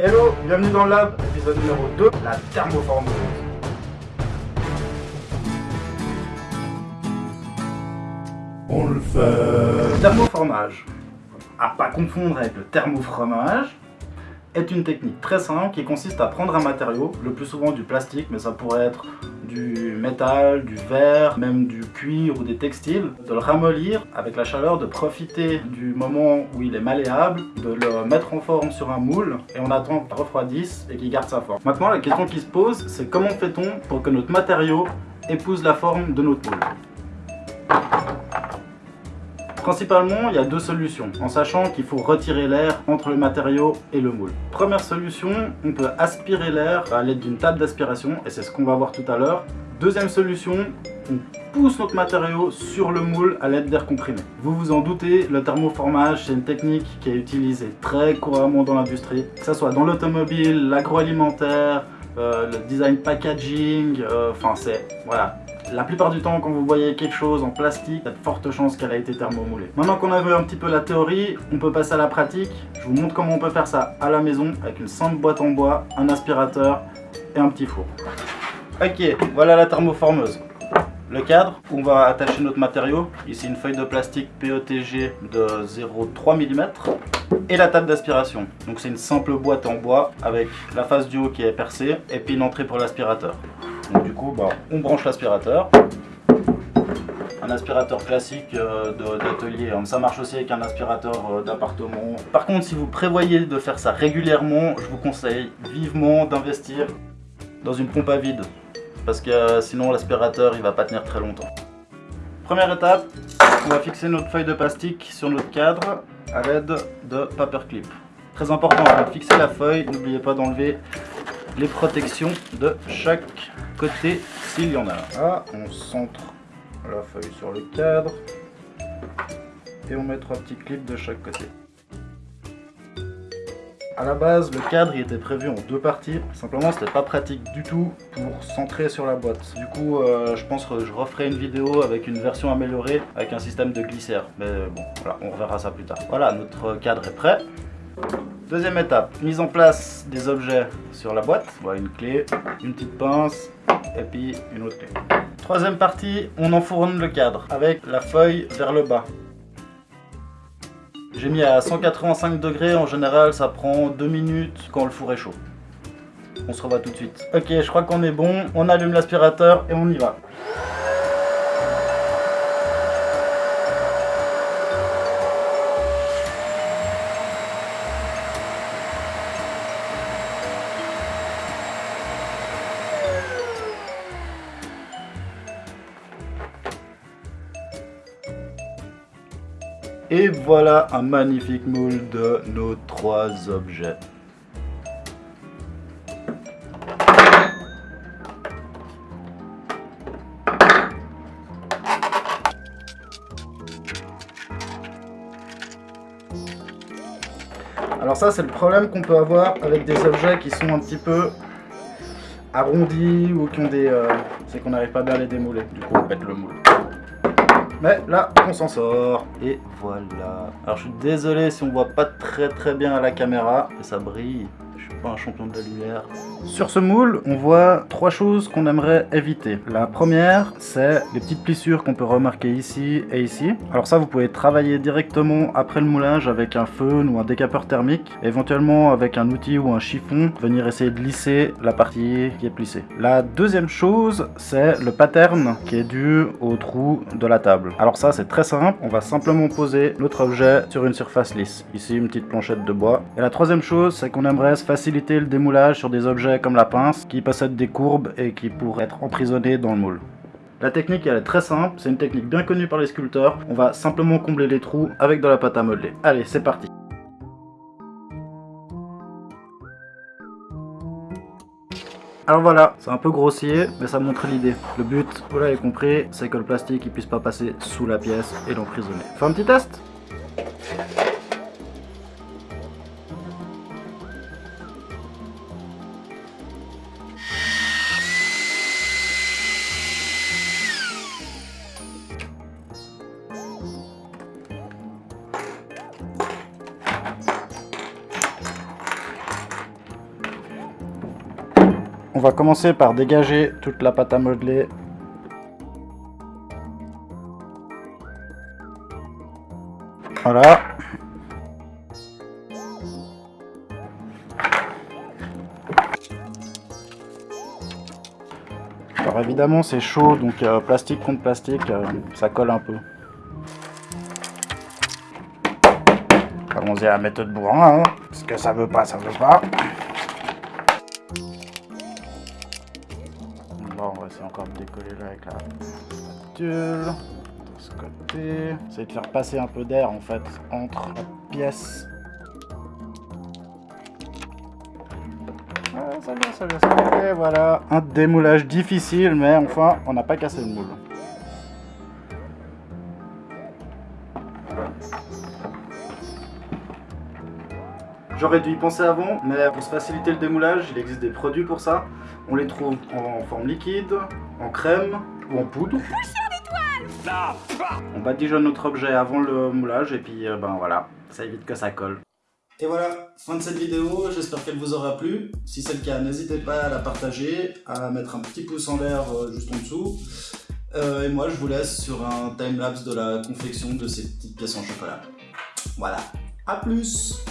Hello, bienvenue dans le lab, épisode numéro 2, la thermoformeuse. On le fait. Le thermoformage, à pas confondre avec le thermofromage, est une technique très simple qui consiste à prendre un matériau, le plus souvent du plastique, mais ça pourrait être du métal, du verre, même du cuir ou des textiles, de le ramollir avec la chaleur, de profiter du moment où il est malléable, de le mettre en forme sur un moule et on attend qu'il refroidisse et qu'il garde sa forme. Maintenant la question qui se pose c'est comment fait-on pour que notre matériau épouse la forme de notre moule? Principalement, il y a deux solutions, en sachant qu'il faut retirer l'air entre le matériau et le moule. Première solution, on peut aspirer l'air à l'aide d'une table d'aspiration, et c'est ce qu'on va voir tout à l'heure. Deuxième solution, on pousse notre matériau sur le moule à l'aide d'air comprimé. Vous vous en doutez, le thermoformage, c'est une technique qui est utilisée très couramment dans l'industrie, que ce soit dans l'automobile, l'agroalimentaire, le design packaging, euh, enfin c'est, voilà, la plupart du temps, quand vous voyez quelque chose en plastique, il y a de fortes chances qu'elle a été thermomoulée. Maintenant qu'on a vu un petit peu la théorie, on peut passer à la pratique. Je vous montre comment on peut faire ça à la maison avec une simple boîte en bois, un aspirateur et un petit four. Ok, voilà la thermoformeuse. Le cadre on va attacher notre matériau, ici une feuille de plastique PETG de 0,3 mm et la table d'aspiration. Donc c'est une simple boîte en bois avec la face du haut qui est percée et puis une entrée pour l'aspirateur. Donc du coup, bah, on branche l'aspirateur. Un aspirateur classique euh, d'atelier, ça marche aussi avec un aspirateur euh, d'appartement. Par contre, si vous prévoyez de faire ça régulièrement, je vous conseille vivement d'investir dans une pompe à vide. Parce que euh, sinon l'aspirateur il va pas tenir très longtemps. Première étape, on va fixer notre feuille de plastique sur notre cadre à l'aide de paperclip. Très important, avant de fixer la feuille, n'oubliez pas d'enlever les protections de chaque côté s'il y en a. Ah, on centre la feuille sur le cadre et on met trois petits clips de chaque côté. A la base, le cadre il était prévu en deux parties. Simplement, c'était pas pratique du tout pour centrer sur la boîte. Du coup, euh, je pense que je referai une vidéo avec une version améliorée avec un système de glissaire. Mais bon, voilà, on reverra ça plus tard. Voilà, notre cadre est prêt. Deuxième étape, mise en place des objets sur la boîte. Voilà, une clé, une petite pince et puis une autre clé. Troisième partie, on enfourne le cadre avec la feuille vers le bas. J'ai mis à 185 degrés, en général ça prend 2 minutes quand le four est chaud. On se revoit tout de suite. Ok, je crois qu'on est bon, on allume l'aspirateur et on y va. Et voilà un magnifique moule de nos trois objets. Alors ça c'est le problème qu'on peut avoir avec des objets qui sont un petit peu arrondis ou qui ont des... Euh, c'est qu'on n'arrive pas bien à les démouler. Du coup on pète le moule. Mais là, on s'en sort. Et voilà. Alors je suis désolé si on voit pas très très bien à la caméra. Et ça brille pas un champion de la lumière. Sur ce moule, on voit trois choses qu'on aimerait éviter. La première, c'est les petites plissures qu'on peut remarquer ici et ici. Alors ça, vous pouvez travailler directement après le moulage avec un feu ou un décapeur thermique, éventuellement avec un outil ou un chiffon, venir essayer de lisser la partie qui est plissée. La deuxième chose, c'est le pattern qui est dû au trou de la table. Alors ça, c'est très simple. On va simplement poser notre objet sur une surface lisse. Ici, une petite planchette de bois. Et la troisième chose, c'est qu'on aimerait se faciliter le démoulage sur des objets comme la pince qui possèdent des courbes et qui pourraient être emprisonnés dans le moule. La technique elle est très simple, c'est une technique bien connue par les sculpteurs. On va simplement combler les trous avec de la pâte à modeler. Allez, c'est parti Alors voilà, c'est un peu grossier, mais ça montre l'idée. Le but, vous l'avez compris, c'est que le plastique ne puisse pas passer sous la pièce et l'emprisonner. Fais un petit test? On va commencer par dégager toute la pâte à modeler. Voilà. Alors évidemment c'est chaud donc euh, plastique contre plastique euh, ça colle un peu. Allons-y à la méthode bourrin, hein, parce que ça veut pas, ça veut pas. Essayer encore de décoller là avec la spatule. De ce côté. Essayer de faire passer un peu d'air en fait entre la pièce. Ça vient, ça vient, ça vient. Voilà, un démoulage difficile, mais enfin, on n'a pas cassé le moule. J'aurais dû y penser avant, mais pour se faciliter le démoulage, il existe des produits pour ça. On les trouve en forme liquide, en crème ou en poudre. On badigeonne notre objet avant le moulage et puis euh, ben voilà, ça évite que ça colle. Et voilà, fin de cette vidéo, j'espère qu'elle vous aura plu. Si c'est le cas, n'hésitez pas à la partager, à mettre un petit pouce en l'air euh, juste en dessous. Euh, et moi, je vous laisse sur un timelapse de la confection de ces petites pièces en chocolat. Voilà, à plus